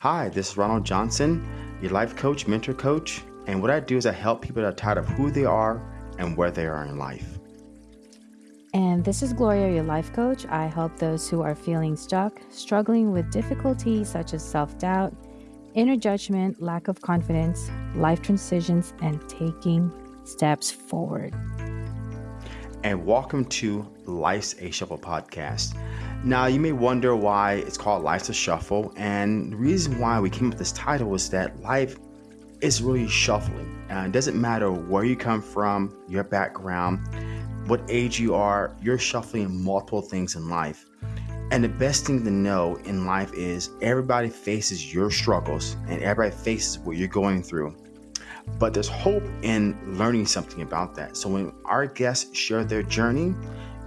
Hi, this is Ronald Johnson, your life coach, mentor coach. And what I do is I help people that are tired of who they are and where they are in life. And this is Gloria, your life coach. I help those who are feeling stuck, struggling with difficulties such as self doubt, inner judgment, lack of confidence, life transitions, and taking steps forward. And welcome to Life's a Shuffle podcast. Now, you may wonder why it's called Life's a Shuffle. And the reason why we came up with this title is that life is really shuffling. And it doesn't matter where you come from, your background what age you are, you're shuffling multiple things in life. And the best thing to know in life is everybody faces your struggles and everybody faces what you're going through. But there's hope in learning something about that. So when our guests share their journey,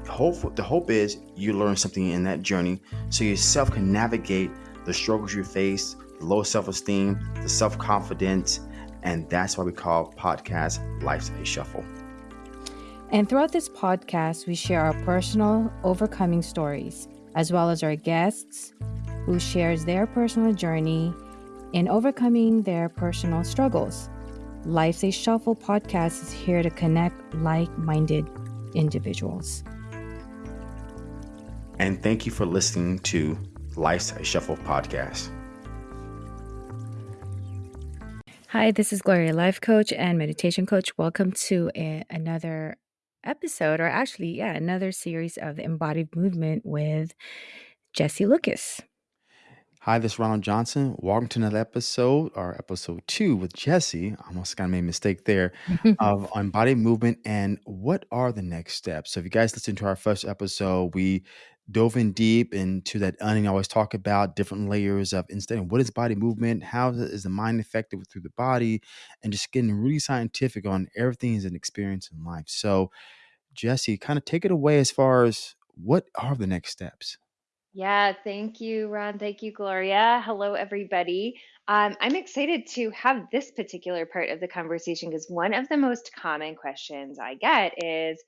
hope the hope is you learn something in that journey so yourself can navigate the struggles you face, the low self-esteem, the self-confidence, and that's why we call podcast Life's a Shuffle. And throughout this podcast, we share our personal overcoming stories, as well as our guests who shares their personal journey in overcoming their personal struggles. Life's a Shuffle podcast is here to connect like minded individuals. And thank you for listening to Life's Shuffle podcast. Hi, this is Gloria, life coach and meditation coach. Welcome to a, another episode, or actually, yeah, another series of the embodied movement with Jesse Lucas. Hi, this is Ronald Johnson. Welcome to another episode, or episode two with Jesse. I almost kind of made a mistake there of embodied movement and what are the next steps. So, if you guys listen to our first episode, we dove in deep into that onion. I always talk about different layers of instead what is body movement, how is the mind affected through the body, and just getting really scientific on everything is an experience in life. So, Jesse, kind of take it away as far as what are the next steps? Yeah, thank you, Ron. Thank you, Gloria. Hello, everybody. Um, I'm excited to have this particular part of the conversation because one of the most common questions I get is,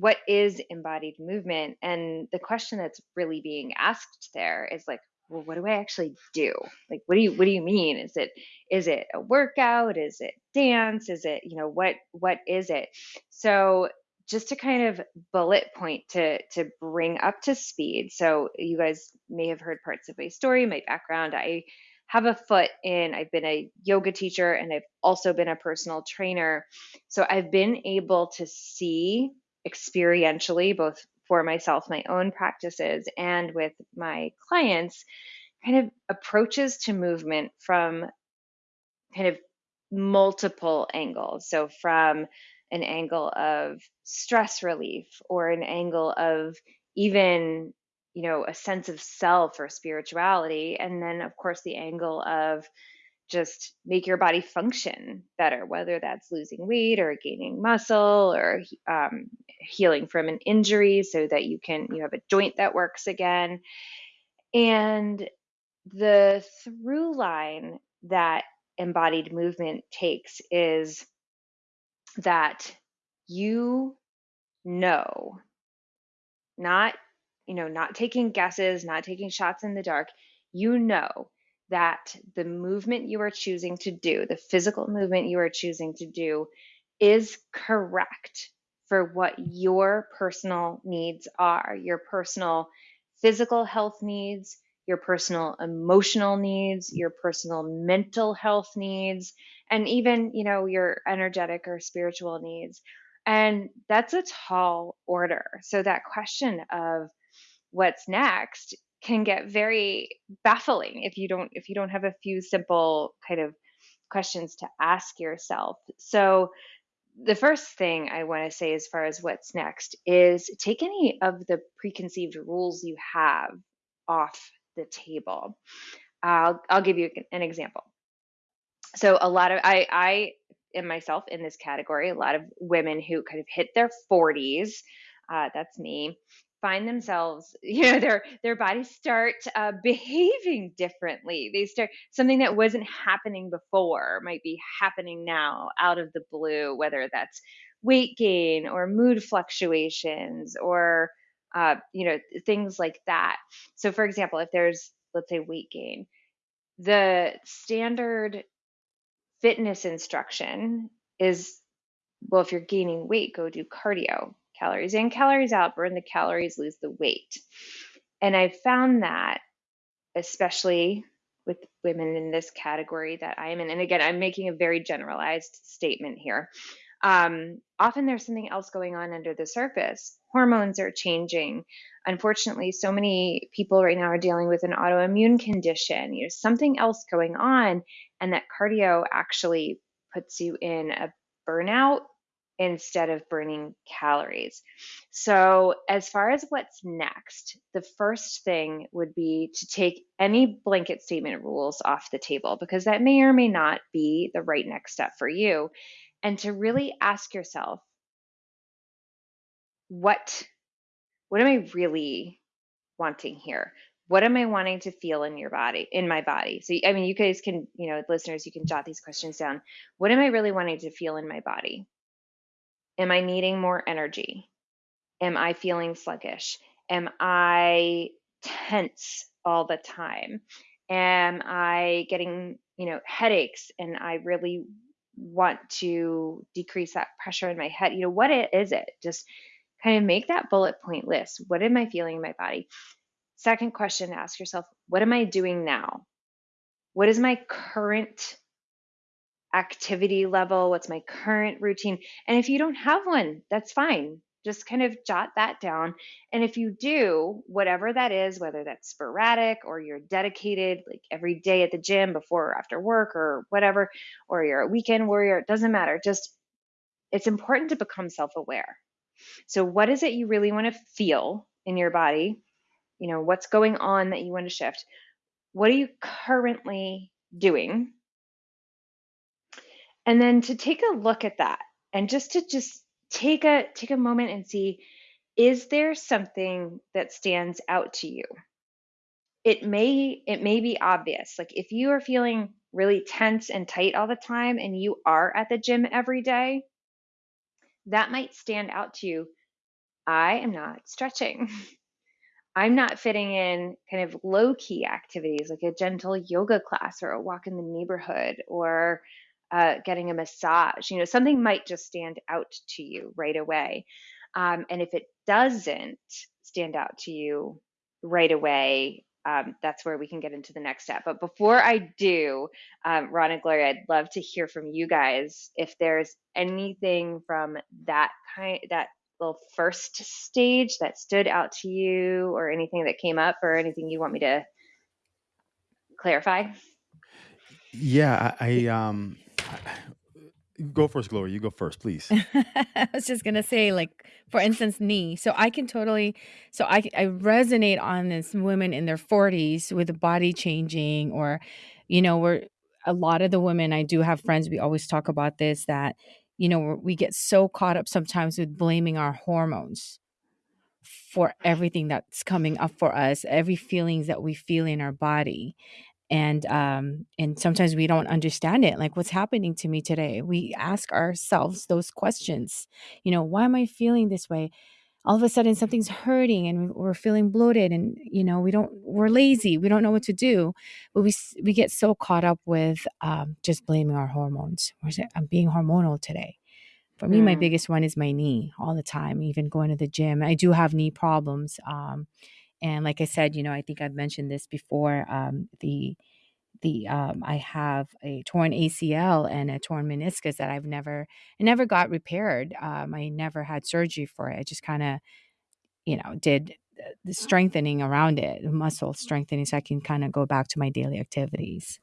what is embodied movement? And the question that's really being asked there is like, well, what do I actually do? Like, what do you what do you mean? Is it is it a workout? Is it dance? Is it you know what what is it? So just to kind of bullet point to to bring up to speed. So you guys may have heard parts of my story, my background. I have a foot in I've been a yoga teacher and I've also been a personal trainer. So I've been able to see experientially both for myself my own practices and with my clients kind of approaches to movement from kind of multiple angles. So from an angle of stress relief or an angle of even you know a sense of self or spirituality and then of course the angle of just make your body function better whether that's losing weight or gaining muscle or um, healing from an injury so that you can you have a joint that works again. And the through line that embodied movement takes is that you know, not, you know, not taking guesses, not taking shots in the dark, you know that the movement you are choosing to do, the physical movement you are choosing to do, is correct for what your personal needs are, your personal physical health needs, your personal emotional needs, your personal mental health needs, and even, you know, your energetic or spiritual needs. And that's a tall order. So that question of what's next can get very baffling if you don't if you don't have a few simple kind of questions to ask yourself. So the first thing I want to say as far as what's next is take any of the preconceived rules you have off the table. I'll I'll give you an example. So a lot of I I am myself in this category. A lot of women who kind of hit their 40s, uh, that's me, find themselves you know their their bodies start uh, behaving differently. They start something that wasn't happening before might be happening now out of the blue whether that's weight gain or mood fluctuations or uh, you know things like that. So for example if there's let's say weight gain the standard fitness instruction is well, if you're gaining weight, go do cardio, calories in, calories out, burn the calories, lose the weight. And I found that, especially with women in this category that I am in, and again, I'm making a very generalized statement here. Um, often there's something else going on under the surface. Hormones are changing. Unfortunately, so many people right now are dealing with an autoimmune condition. There's something else going on, and that cardio actually puts you in a burnout instead of burning calories. So, as far as what's next, the first thing would be to take any blanket statement rules off the table because that may or may not be the right next step for you. And to really ask yourself, what what am I really wanting here? What am I wanting to feel in your body, in my body? So, I mean, you guys can, you know, listeners, you can jot these questions down. What am I really wanting to feel in my body? Am I needing more energy? Am I feeling sluggish? Am I tense all the time? Am I getting, you know, headaches and I really want to decrease that pressure in my head? You know, what is it? Just kind of make that bullet point list. What am I feeling in my body? Second question, ask yourself, what am I doing now? What is my current activity level? What's my current routine? And if you don't have one, that's fine. Just kind of jot that down. And if you do, whatever that is, whether that's sporadic or you're dedicated, like every day at the gym before or after work or whatever, or you're a weekend warrior, it doesn't matter. Just it's important to become self aware. So, what is it you really want to feel in your body? You know, what's going on that you want to shift? What are you currently doing? And then to take a look at that and just to just take a take a moment and see is there something that stands out to you? It may it may be obvious. Like if you are feeling really tense and tight all the time and you are at the gym every day that might stand out to you. I am not stretching. I'm not fitting in kind of low key activities like a gentle yoga class or a walk in the neighborhood or uh, getting a massage. You know, something might just stand out to you right away. Um, and if it doesn't stand out to you right away, um, that's where we can get into the next step. But before I do, um, Ron and Gloria, I'd love to hear from you guys if there's anything from that kind, that little first stage that stood out to you, or anything that came up, or anything you want me to clarify. Yeah, I, I um Go first, Gloria. You go first, please. I was just gonna say, like, for instance, knee. So I can totally, so I I resonate on this women in their forties with the body changing, or, you know, we're a lot of the women I do have friends. We always talk about this that, you know, we get so caught up sometimes with blaming our hormones for everything that's coming up for us, every feelings that we feel in our body and um and sometimes we don't understand it like what's happening to me today? We ask ourselves those questions you know why am i feeling this way? All of a sudden something's hurting and we're feeling bloated and you know we don't we're lazy we don't know what to do but we we get so caught up with um, just blaming our hormones. I'm being hormonal today. For me mm. my biggest one is my knee all the time even going to the gym. I do have knee problems um, and like I said, you know, I think I've mentioned this before. Um, the the um, I have a torn ACL and a torn meniscus that I've never never got repaired. Um, I never had surgery for it. I just kind of, you know, did the strengthening around it, muscle strengthening, so I can kind of go back to my daily activities.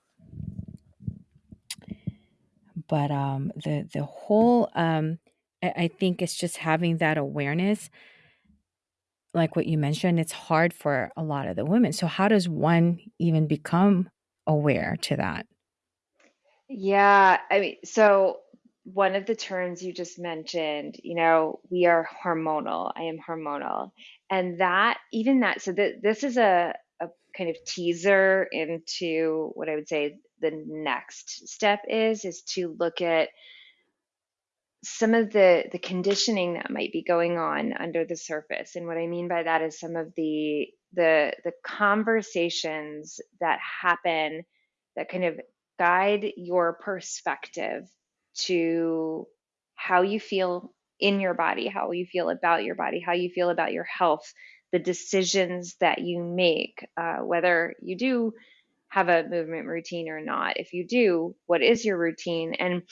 But um, the the whole um, I, I think it's just having that awareness like what you mentioned, it's hard for a lot of the women. So, how does one even become aware to that? Yeah, I mean, so one of the terms you just mentioned, you know, we are hormonal. I am hormonal. And that, even that, so that this is a, a kind of teaser into what I would say the next step is, is to look at some of the the conditioning that might be going on under the surface and what i mean by that is some of the the the conversations that happen that kind of guide your perspective to how you feel in your body, how you feel about your body, how you feel about your health, the decisions that you make, uh, whether you do have a movement routine or not. If you do, what is your routine? And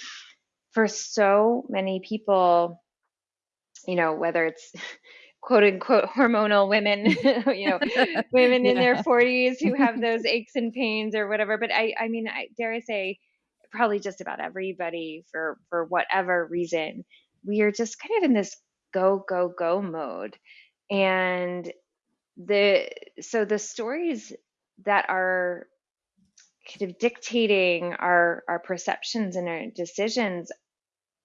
for so many people, you know, whether it's quote unquote hormonal women, you know, women in their 40s who have those aches and pains or whatever. But I, I mean, I dare I say, probably just about everybody for for whatever reason, we are just kind of in this go go go mode, and the so the stories that are kind of dictating our our perceptions and our decisions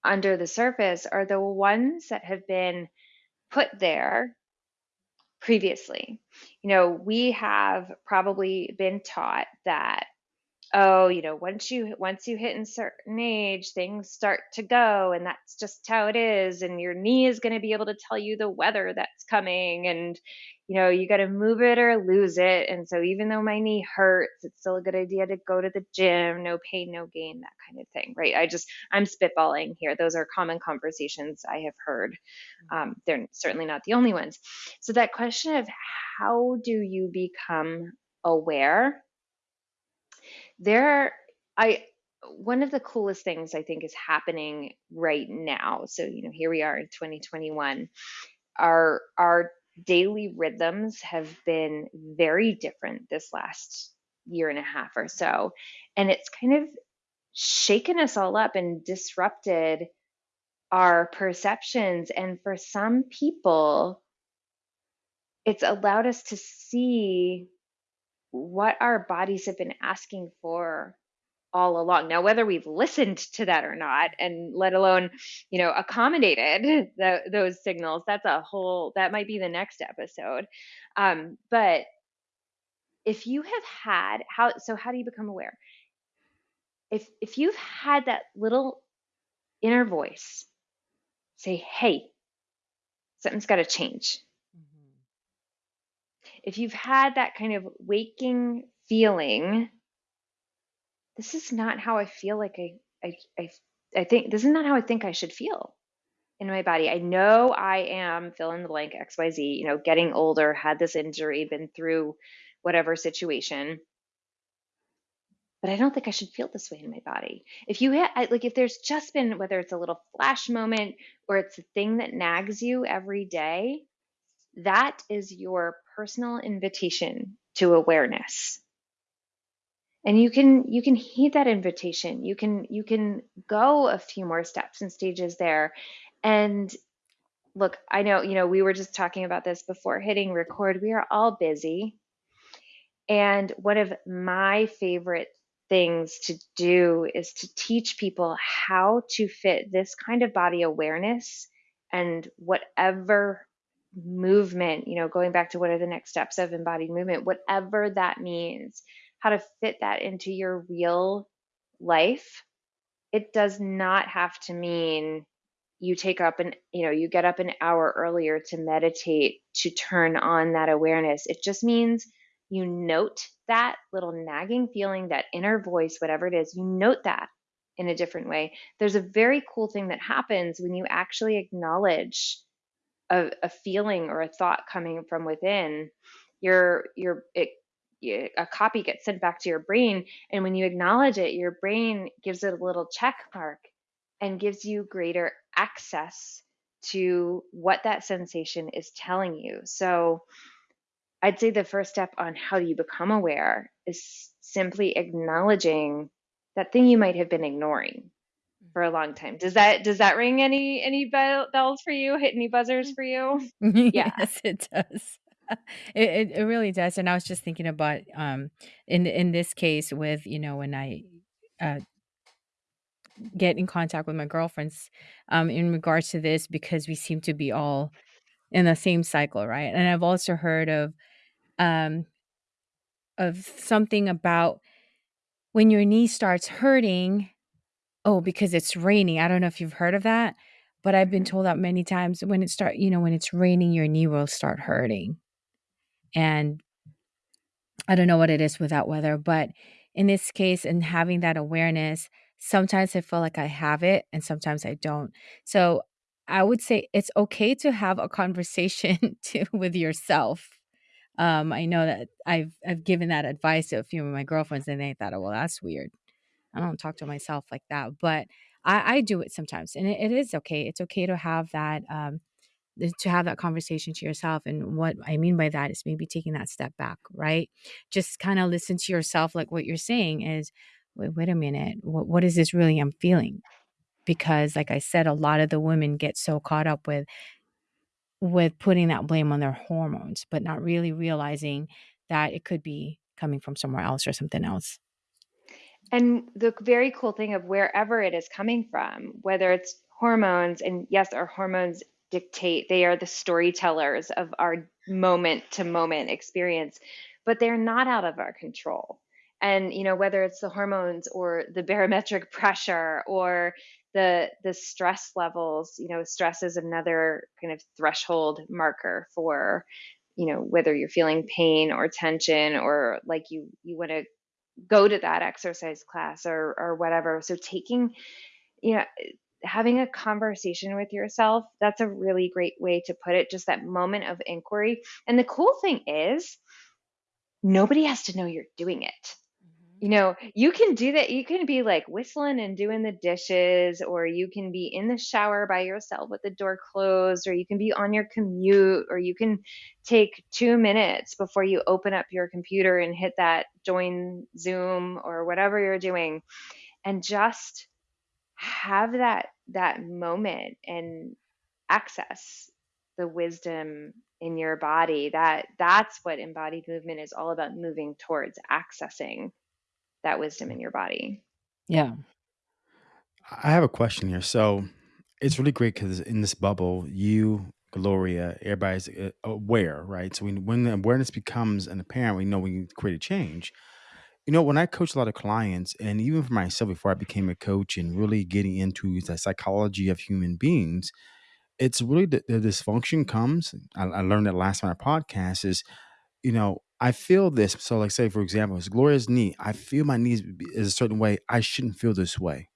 under the surface are the ones that have been put there previously. You know, we have probably been taught that oh, you know, once you once you hit a certain age, things start to go and that's just how it is and your knee is going to be able to tell you the weather that's coming and you know, you got to move it or lose it. And so even though my knee hurts, it's still a good idea to go to the gym, no pain, no gain, that kind of thing, right? I just, I'm spitballing here. Those are common conversations I have heard. Um, they're certainly not the only ones. So that question of how do you become aware? There, I, one of the coolest things I think is happening right now. So, you know, here we are in 2021. Our, our daily rhythms have been very different this last year and a half or so. And it's kind of shaken us all up and disrupted our perceptions. And for some people, it's allowed us to see what our bodies have been asking for all along. Now, whether we've listened to that or not, and let alone, you know, accommodated the, those signals, that's a whole, that might be the next episode. Um, but if you have had, how, so how do you become aware? If, if you've had that little inner voice say, hey, something's got to change. If you've had that kind of waking feeling this is not how I feel like I, I, I, I think this is not how I think I should feel in my body. I know I am fill in the blank XYZ, you know, getting older, had this injury, been through whatever situation. But I don't think I should feel this way in my body. If you ha- like, if there's just been whether it's a little flash moment or it's a thing that nags you every day, that is your personal invitation to awareness. And you can you can heed that invitation. You can you can go a few more steps and stages there. And look i know you know we were just talking about this before hitting record. We are all busy. And one of my favorite things to do is to teach people how to fit this kind of body awareness and whatever movement you know going back to what are the next steps of embodied movement whatever that means how to fit that into your real life, it does not have to mean you take up an you know you get up an hour earlier to meditate to turn on that awareness. It just means you note that little nagging feeling that inner voice whatever it is you note that in a different way. There's a very cool thing that happens when you actually acknowledge a, a feeling or a thought coming from within your your it a copy gets sent back to your brain and when you acknowledge it your brain gives it a little check mark and gives you greater access to what that sensation is telling you. So i'd say the first step on how do you become aware is simply acknowledging that thing you might have been ignoring for a long time. Does that does that ring any any bells for you? Hit any buzzers for you? Yeah. yes, it does. it, it, it really does. And I was just thinking about um in in this case with, you know, when I uh get in contact with my girlfriends um in regards to this because we seem to be all in the same cycle, right? And I've also heard of um of something about when your knee starts hurting, oh, because it's raining. I don't know if you've heard of that, but I've been told that many times when it start, you know, when it's raining, your knee will start hurting and I don't know what it is with that weather, but in this case and having that awareness, sometimes I feel like I have it and sometimes I don't. So I would say it's okay to have a conversation to, with yourself. Um, I know that I've I've given that advice to a few of my girlfriends and they thought, oh, well, that's weird. I don't talk to myself like that, but I, I do it sometimes, and it, it is okay. It's okay to have that um, to have that conversation to yourself. And what I mean by that is maybe taking that step back, right? Just kind of listen to yourself, like what you're saying is, wait, wait a minute, what, what is this really I'm feeling? Because, like I said, a lot of the women get so caught up with with putting that blame on their hormones, but not really realizing that it could be coming from somewhere else or something else. And the very cool thing of wherever it is coming from, whether it's hormones, and yes, our hormones dictate, they are the storytellers of our moment to moment experience, but they're not out of our control. And you know, whether it's the hormones or the barometric pressure or the the stress levels, you know, stress is another kind of threshold marker for you know whether you're feeling pain or tension or like you you want to go to that exercise class or or whatever. So taking you know having a conversation with yourself that's a really great way to put it just that moment of inquiry. And the cool thing is nobody has to know you're doing it you know, you can do that. You can be like whistling and doing the dishes, or you can be in the shower by yourself with the door closed, or you can be on your commute, or you can take two minutes before you open up your computer and hit that join Zoom or whatever you're doing, and just have that that moment and access the wisdom in your body that that's what embodied movement is all about moving towards accessing that wisdom in your body. Yeah. I have a question here. So it's really great because in this bubble, you, Gloria, everybody's uh, aware, right? So when, when the awareness becomes an apparent, we know we need to create a change. You know, when I coach a lot of clients, and even for myself before I became a coach and really getting into the psychology of human beings, it's really the, the dysfunction comes. I, I learned that last time on our podcast is, you know, I feel this. So, like, say for example, it's Gloria's knee. I feel my knees is a certain way. I shouldn't feel this way,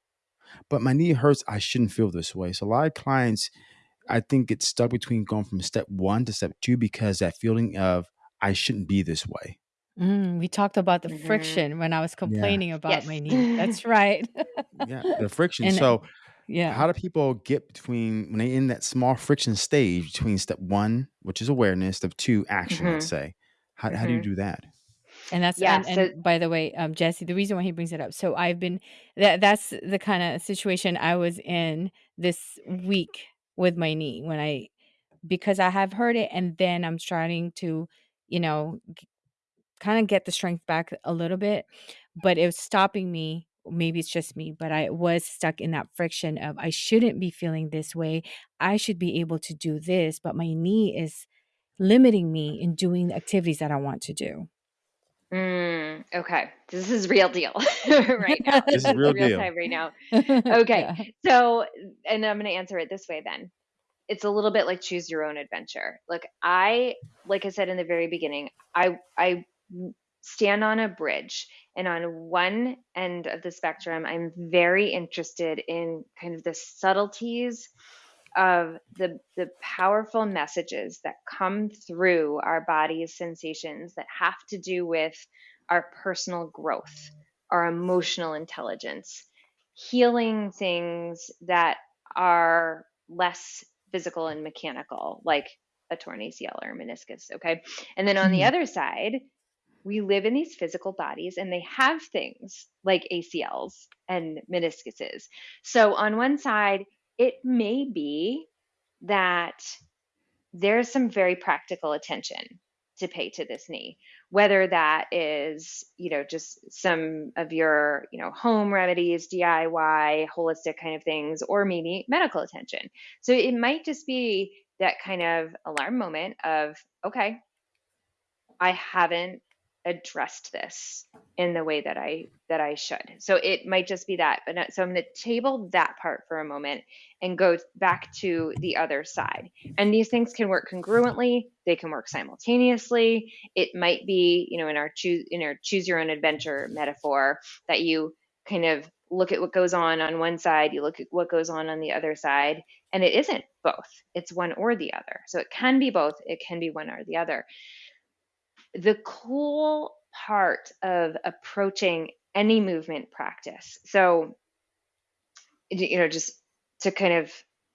but my knee hurts. I shouldn't feel this way. So, a lot of clients, I think, get stuck between going from step one to step two because that feeling of I shouldn't be this way. Mm, we talked about the Mhm. friction when I was Yeah, complaining about my Yes. knee. That's right. yeah, the friction. and So, yeah. how do people get between when they in that small friction stage between step one, which is awareness, step two, action? Let's Mhm. say, how how do you Mhm. do that? And that's Yeah. and So and by the way, um, Jesse, the reason why he brings it up. So I've been that that's the kind of situation I was in this week with my knee when I because I have heard it and then I'm starting to, you know, kind of get the strength back a little bit, but it was stopping me. Maybe it's just me, but I was stuck in that friction of I shouldn't be feeling this way. I should be able to do this, but my knee is limiting me in doing the activities that I want to do. Mm, okay. This is real deal right now. This This is is real real deal. time right now. Okay. yeah. So, and I'm going to answer it this way then. It's a little bit like choose your own adventure. Look, I, like I said in the very beginning, I, I stand on a bridge and on one end of the spectrum, I'm very interested in kind of the subtleties of the the powerful messages that come through our body's sensations that have to do with our personal growth, our emotional intelligence, healing things that are less physical and mechanical, like a torn ACL or a meniscus. Okay. And then on the Mhm. other side, we live in these physical bodies and they have things like ACLs and meniscuses. So on one side, it may be that there's some very practical attention to pay to this knee whether that is you know just some of your you know home remedies diy holistic kind of things or maybe medical attention. So it might just be that kind of alarm moment of okay i haven't addressed this in the way that I that I should. So it might just be that. But so I'm going to table that part for a moment and go back to the other side. And these things can work congruently. They can work simultaneously. It might be, you know, in our choose in our choose your own adventure metaphor that you kind of look at what goes on on one side, you look at what goes on on the other side, and it isn't both. It's one or the other. So it can be both. It can be one or the other the cool part of approaching any movement practice. So, you know, just to kind of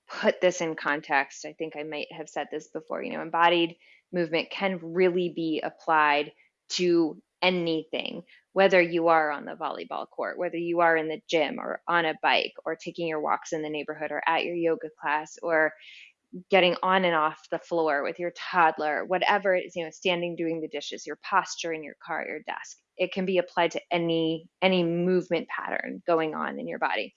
put this in context, I think I might have said this before, you know, embodied movement can really be applied to anything, whether you are on the volleyball court, whether you are in the gym or on a bike or taking your walks in the neighborhood or at your yoga class or getting on and off the floor with your toddler, whatever it is, you know, standing doing the dishes, your posture in your car, your desk. It can be applied to any any movement pattern going on in your body.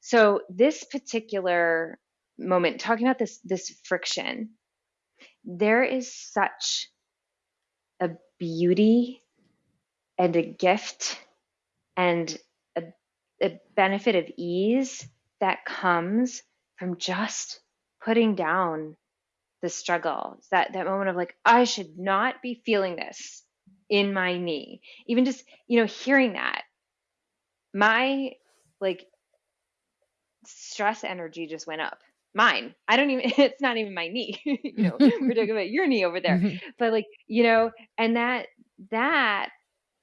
So this particular moment, talking about this this friction, there is such a beauty and a gift and a, a benefit of ease that comes from just putting down the struggle that that moment of like i should not be feeling this in my knee. Even just you know hearing that my like stress energy just went up. Mine. I don't even it's not even my knee you know we're talking about your knee over there. Mm-hmm. but like you know and that that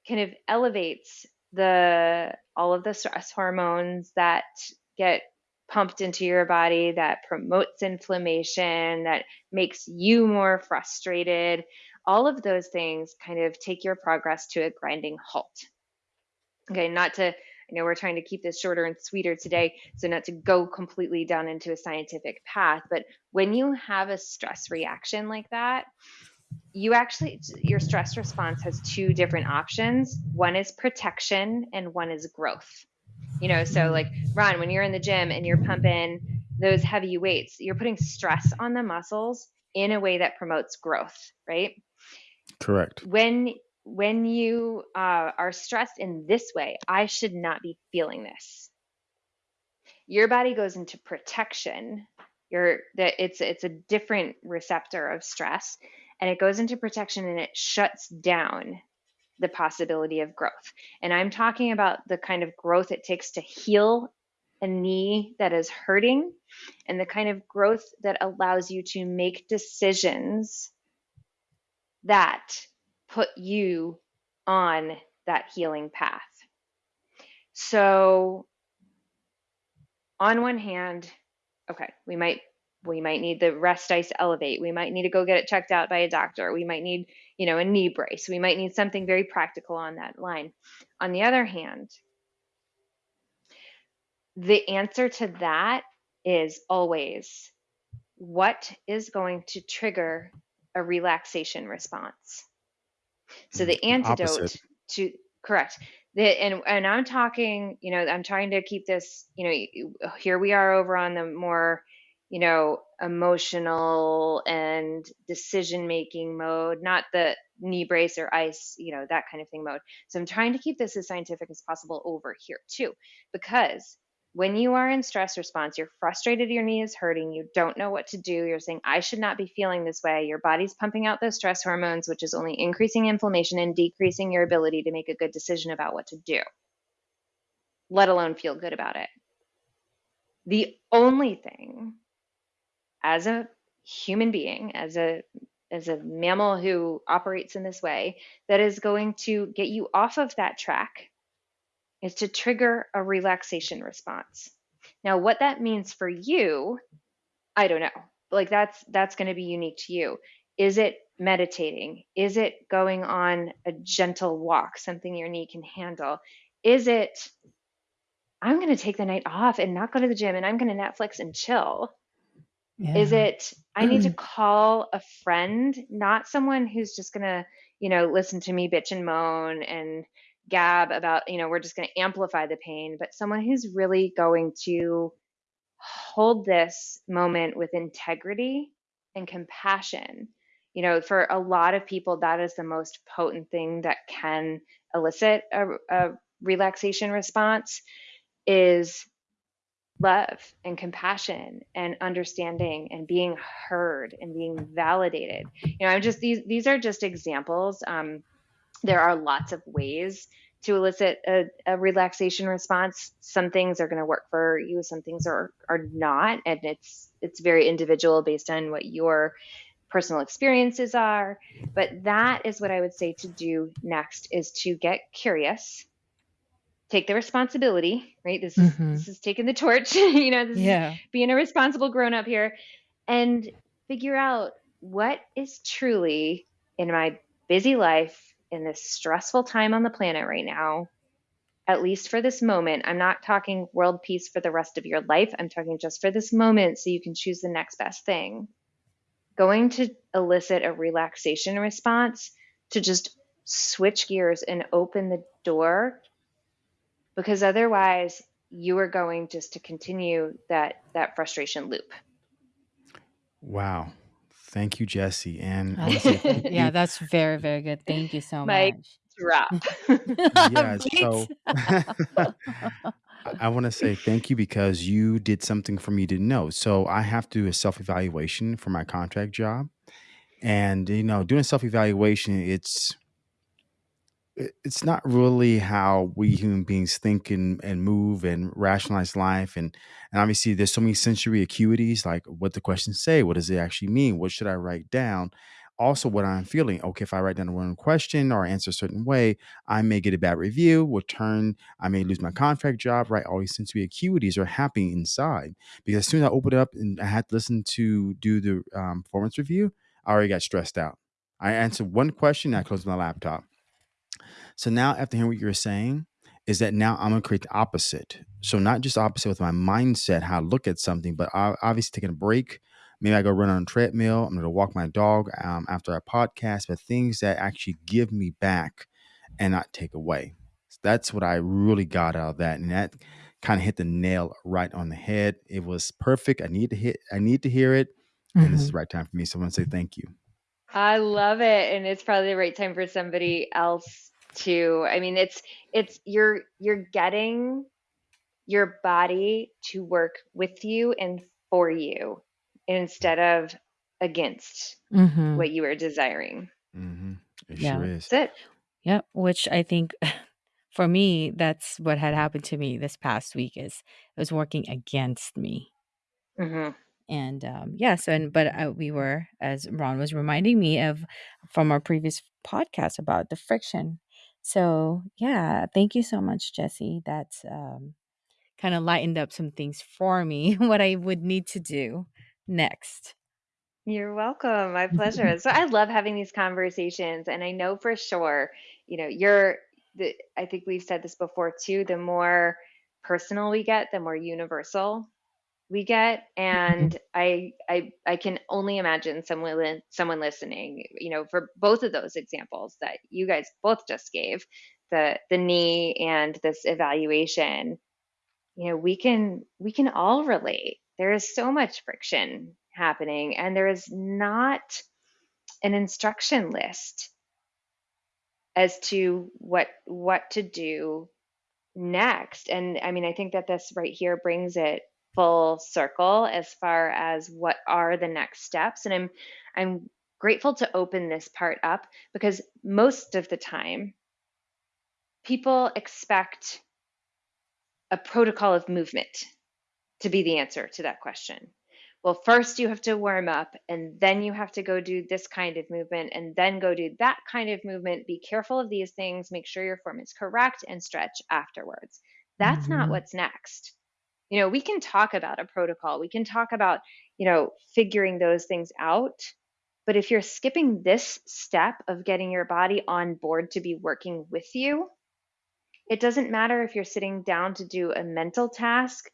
kind of elevates the all of the stress hormones that get pumped into your body that promotes inflammation, that makes you more frustrated. All of those things kind of take your progress to a grinding halt. Okay, not to, I know we're trying to keep this shorter and sweeter today, so not to go completely down into a scientific path, but when you have a stress reaction like that, you actually, your stress response has two different options. One is protection and one is growth. You know, so like Ron, when you're in the gym and you're pumping those heavy weights, you're putting stress on the muscles in a way that promotes growth, right? Correct. When when you uh, are stressed in this way, I should not be feeling this. Your body goes into protection. Your that it's it's a different receptor of stress, and it goes into protection and it shuts down the possibility of growth. And I'm talking about the kind of growth it takes to heal a knee that is hurting and the kind of growth that allows you to make decisions that put you on that healing path. So, on one hand, okay, we might we might need the rest ice elevate. We might need to go get it checked out by a doctor. We might need you know a knee brace. We might need something very practical on that line. On the other hand the answer to that is always what is going to trigger a relaxation response? So the mm, antidote Opposite. to correct. The, and and i'm talking you know i'm trying to keep this you know here we are over on the more you know, emotional and decision making mode, not the knee brace or ice, you know, that kind of thing mode. So I'm trying to keep this as scientific as possible over here too, because when you are in stress response, you're frustrated, your knee is hurting, you don't know what to do, you're saying, I should not be feeling this way. Your body's pumping out those stress hormones, which is only increasing inflammation and decreasing your ability to make a good decision about what to do, let alone feel good about it. The only thing as a human being, as a as a mammal who operates in this way, that is going to get you off of that track is to trigger a relaxation response. Now, what that means for you, I don't know. Like that's that's going to be unique to you. Is it meditating? Is it going on a gentle walk, something your knee can handle? Is it I'm going to take the night off and not go to the gym and I'm going to Netflix and chill? Yeah. Is it I need to call a friend, not someone who's just gonna, you know, listen to me bitch and moan and gab about, you know, we're just gonna amplify the pain, but someone who's really going to hold this moment with integrity and compassion You know, for a lot of people, that is the most potent thing that can elicit a, a relaxation response is love and compassion and understanding and being heard and being validated. You know, I'm just these these are just examples. Um, there are lots of ways to elicit a, a relaxation response. Some things are going to work for you, some things are are not, and it's it's very individual based on what your personal experiences are. But that is what I would say to do next is to get curious take the responsibility, right? This is mm-hmm. this is taking the torch, you know, this yeah. is being a responsible grown up here and figure out what is truly in my busy life in this stressful time on the planet right now, at least for this moment. I'm not talking world peace for the rest of your life. I'm talking just for this moment so you can choose the next best thing. Going to elicit a relaxation response to just switch gears and open the door because otherwise you are going just to continue that that frustration loop. Wow. Thank you, Jesse. And yeah, that's very, very good. Thank you so My much. Drop. yeah. So I want to say thank you because you did something for me to know. So I have to do a self evaluation for my contract job. And, you know, doing a self evaluation, it's it's not really how we human beings think and, and move and rationalize life. And and obviously there's so many sensory acuities like what the questions say what does it actually mean what should i write down? Also what i'm feeling okay if i write down a wrong question or answer a certain way i may get a bad review will turn i may lose my contract job right? All these sensory acuities are happening inside. Because as soon as i opened up and i had to listen to do the um, performance review i already got stressed out. I answered one question i closed my laptop so now, after hearing what you're saying, is that now I'm gonna create the opposite. So not just opposite with my mindset, how I look at something, but obviously taking a break. Maybe I go run on a treadmill. I'm gonna walk my dog um, after a podcast, but things that actually give me back and not take away. So that's what I really got out of that, and that kind of hit the nail right on the head. It was perfect. I need to hit. I need to hear it, and mm-hmm. this is mm-hmm. the right time for me. So I want to say thank you. I love it, and it's probably the right time for somebody else to i mean it's it's you're you're getting your body to work with you and for you instead of against mm-hmm. what you are desiring mm-hmm. it yeah. sure is that's it yeah which i think for me that's what had happened to me this past week is it was working against me mm-hmm and um yeah so and but uh, we were as ron was reminding me of from our previous podcast about the friction so, yeah, thank you so much, Jesse. That's um, kind of lightened up some things for me, what I would need to do next. You're welcome. My pleasure. so I love having these conversations, and I know for sure, you know, you're. The, I think we've said this before too. The more personal we get, the more universal we get mm-hmm. and i i i can only imagine someone someone listening you know for both of those examples that you guys both just gave the the knee and this evaluation you know we can we can all relate there is so much friction happening and there is not an instruction list as to what what to do next and i mean i think that this right here brings it full circle as far as what are the next steps. And i'm i'm grateful to open this part up because most of the time people expect a protocol of movement to be the answer to that question. Well first you have to warm up and then you have to go do this kind of movement and then go do that kind of movement. Be careful of these things. Make sure your form is correct and stretch afterwards. That's mm-hmm. not what's next you know we can talk about a protocol we can talk about you know figuring those things out but if you're skipping this step of getting your body on board to be working with you it doesn't matter if you're sitting down to do a mental task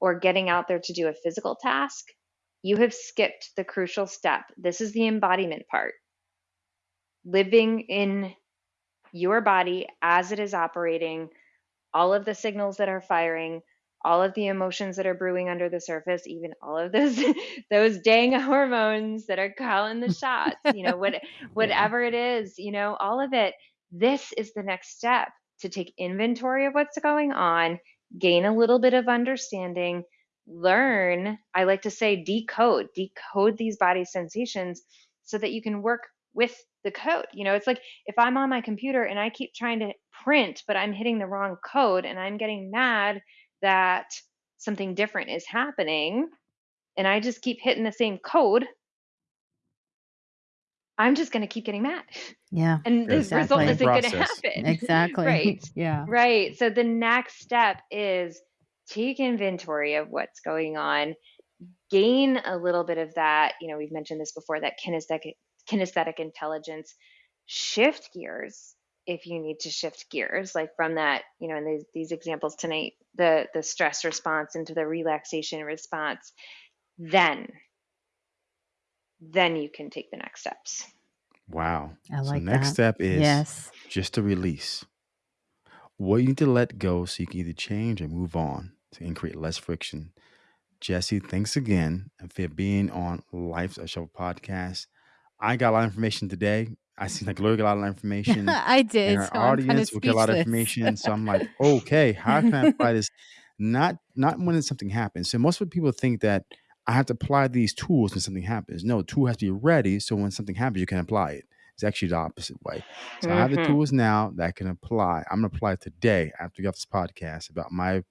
or getting out there to do a physical task you have skipped the crucial step. This is the embodiment part. Living in your body as it is operating all of the signals that are firing all of the emotions that are brewing under the surface, even all of those those dang hormones that are calling the shots, you know, what whatever it is, you know, all of it. This is the next step to take inventory of what's going on, gain a little bit of understanding, learn, I like to say decode, decode these body sensations so that you can work with the code. You know, it's like if I'm on my computer and I keep trying to print, but I'm hitting the wrong code and I'm getting mad that something different is happening and I just keep hitting the same code, I'm just going to keep getting mad. Yeah. And the result isn't going to happen. Exactly. Right. Yeah. Right. So the next step is take inventory of what's going on, gain a little bit of that. You know, we've mentioned this before that kinesthetic, kinesthetic intelligence, shift gears if you need to shift gears, like from that, you know, in these, these examples tonight, the, the stress response into the relaxation response, then, then you can take the next steps. Wow. I so like next that. step is Yes. just to release. What you need to let go so you can either change or move on to create less friction. Jesse, thanks again for being on Life's a Show podcast. I got a lot of information today. I seem like got a lot of information. I and did. our So I'm kind of audience will get a lot of information. So I'm like, okay, how can I apply this? Not not when something happens. So most of people think that I have to apply these tools when something happens. No, the tool has to be ready so when something happens, you can apply it. It's actually the opposite way. So I have the Mhm. tools now that I can apply. I'm gonna apply today after we off this podcast about my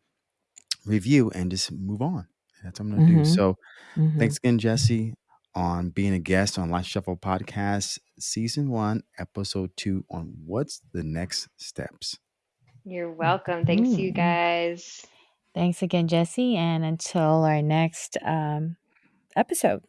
review and just move on. That's what I'm gonna do. Mhm. So Mhm. Thanks again, Jesse, on being a guest on Life Shuffle Podcast, Season 1, Episode 2, on what's the next steps. You're welcome. Thanks, you Mhm. guys. Thanks again, Jesse. And until our next um, episode.